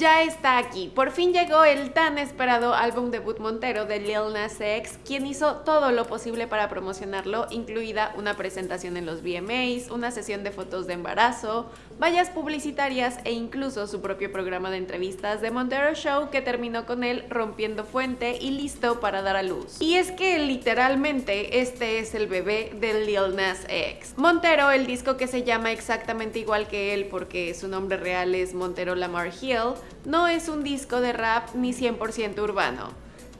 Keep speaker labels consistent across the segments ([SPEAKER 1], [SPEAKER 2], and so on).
[SPEAKER 1] Ya está aquí, por fin llegó el tan esperado álbum debut Montero de Lil Nas X, quien hizo todo lo posible para promocionarlo, incluida una presentación en los VMAs, una sesión de fotos de embarazo, vallas publicitarias e incluso su propio programa de entrevistas de Montero Show que terminó con él rompiendo fuente y listo para dar a luz. Y es que literalmente este es el bebé de Lil Nas X. Montero, el disco que se llama exactamente igual que él porque su nombre real es Montero Lamar Hill, no es un disco de rap ni 100% urbano.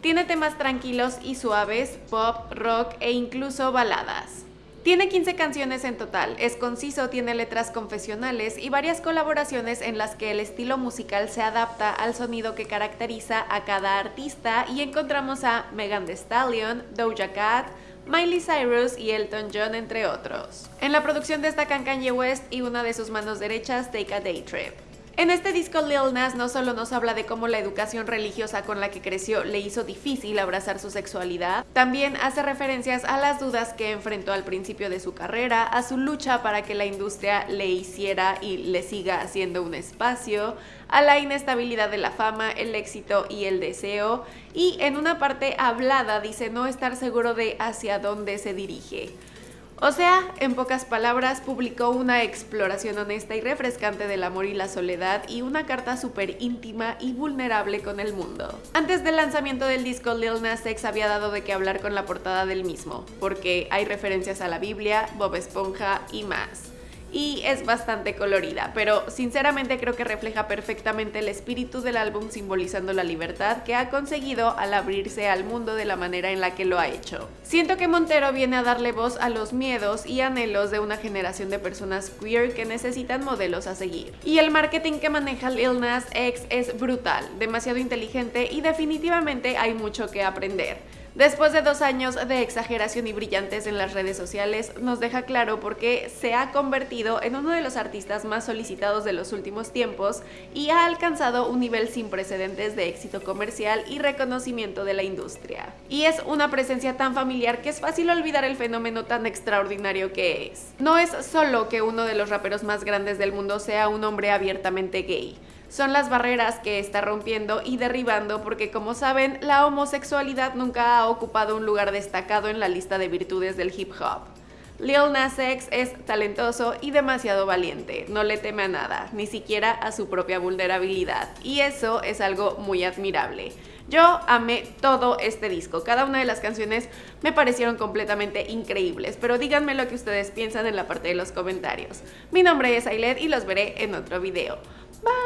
[SPEAKER 1] Tiene temas tranquilos y suaves, pop, rock e incluso baladas. Tiene 15 canciones en total, es conciso, tiene letras confesionales y varias colaboraciones en las que el estilo musical se adapta al sonido que caracteriza a cada artista y encontramos a Megan Thee Stallion, Doja Cat, Miley Cyrus y Elton John entre otros. En la producción destacan Kanye West y una de sus manos derechas, Take a Day Trip. En este disco Lil Nas no solo nos habla de cómo la educación religiosa con la que creció le hizo difícil abrazar su sexualidad, también hace referencias a las dudas que enfrentó al principio de su carrera, a su lucha para que la industria le hiciera y le siga haciendo un espacio, a la inestabilidad de la fama, el éxito y el deseo, y en una parte hablada dice no estar seguro de hacia dónde se dirige. O sea, en pocas palabras, publicó una exploración honesta y refrescante del amor y la soledad y una carta súper íntima y vulnerable con el mundo. Antes del lanzamiento del disco, Lil Nas X había dado de qué hablar con la portada del mismo, porque hay referencias a la Biblia, Bob Esponja y más y es bastante colorida, pero sinceramente creo que refleja perfectamente el espíritu del álbum simbolizando la libertad que ha conseguido al abrirse al mundo de la manera en la que lo ha hecho. Siento que Montero viene a darle voz a los miedos y anhelos de una generación de personas queer que necesitan modelos a seguir. Y el marketing que maneja Lil Nas X es brutal, demasiado inteligente y definitivamente hay mucho que aprender. Después de dos años de exageración y brillantes en las redes sociales, nos deja claro por qué se ha convertido en uno de los artistas más solicitados de los últimos tiempos y ha alcanzado un nivel sin precedentes de éxito comercial y reconocimiento de la industria. Y es una presencia tan familiar que es fácil olvidar el fenómeno tan extraordinario que es. No es solo que uno de los raperos más grandes del mundo sea un hombre abiertamente gay, son las barreras que está rompiendo y derribando porque como saben, la homosexualidad nunca ha ocupado un lugar destacado en la lista de virtudes del hip hop. Lil Nas X es talentoso y demasiado valiente, no le teme a nada, ni siquiera a su propia vulnerabilidad, y eso es algo muy admirable. Yo amé todo este disco, cada una de las canciones me parecieron completamente increíbles, pero díganme lo que ustedes piensan en la parte de los comentarios. Mi nombre es Ailet y los veré en otro video.